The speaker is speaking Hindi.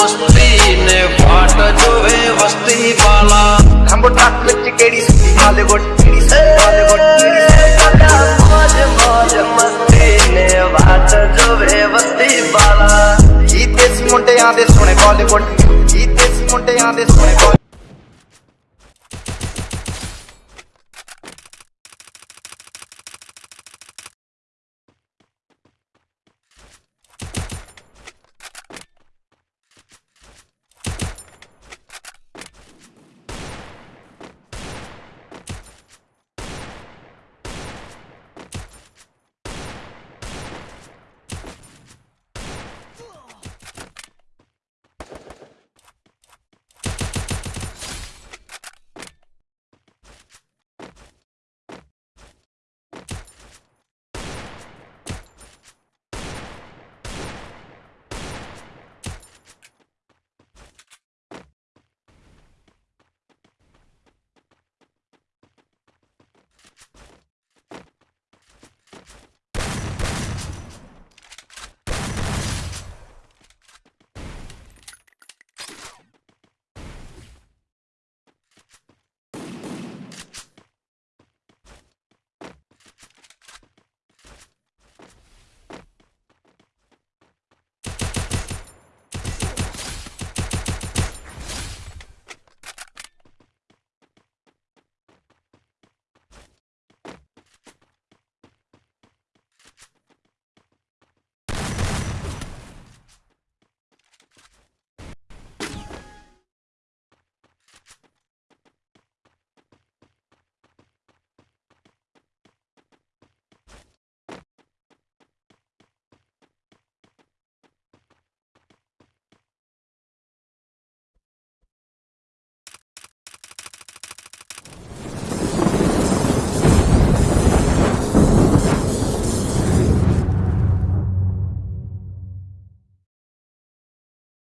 मस्ती ने फाट जोवे वस्ती वाला। हमको टाक मिर्च केड़ी सुती वाले गोट केड़ी सुती वाले गोट केड़ी मौज मौज मस्ती ने फाट जोवे वस्ती वाला। जीते सी मुंडे आंदे सोने बॉलीवुड। जीते सी मुंडे आंदे सोने